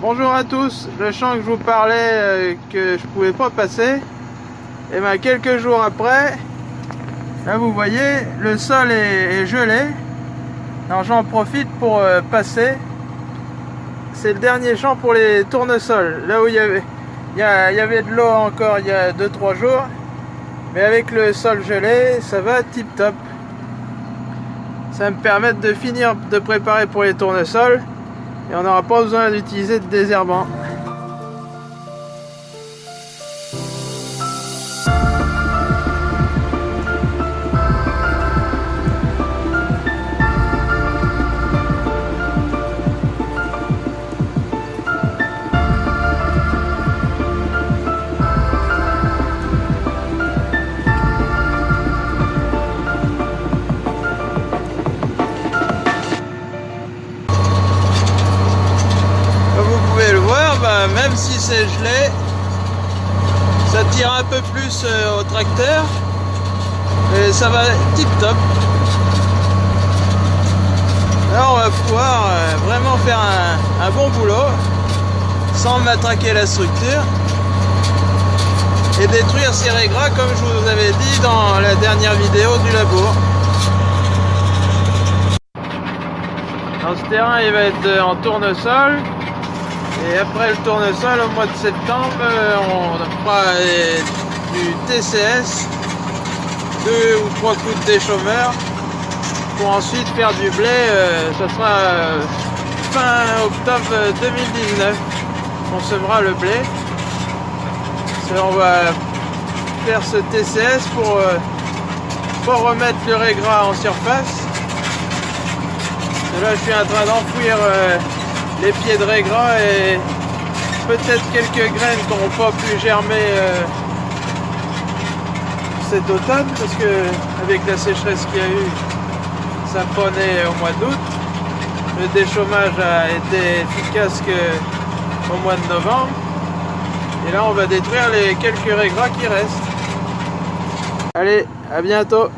Bonjour à tous, le champ que je vous parlais euh, que je pouvais pas passer, et bien quelques jours après, là vous voyez, le sol est, gelé, alors j'en profite pour euh, passer, c'est le dernier champ pour les tournesols, là où il y avait, avait de l'eau encore il y a 2-3 jours, mais avec le sol gelé, ça va tip top. Ça me permettre de finir de préparer pour les tournesols et on n'aura pas besoin d'utiliser de désherbant. Même si c'est gelé, ça tire un peu plus euh, au tracteur et ça va tip top. Là on va pouvoir euh, vraiment faire un, un bon boulot sans matraquer la structure et détruire ces régras comme je vous avais dit dans la dernière vidéo du labour. Dans ce terrain il va être euh, en tournesol et après le tournesol, au mois de septembre, euh, on fera euh, du TCS, deux ou trois coups de déchômeur, pour ensuite faire du blé. euh, ça sera euh, fin octobre 2019. On semera le blé. On va faire ce TCS pour euh, pas remettre le régras en surface. Et là, je suis en train d'enfouir euh, les pieds de régras et peut-être quelques graines qui n'auront pas pu germer euh, cet automne parce que avec la sécheresse qu'il y a eu, ça prenait au mois d'août. Le déchômage a été efficace que au mois de novembre. Et là, on va détruire les quelques régras qui restent. Allez, à bientôt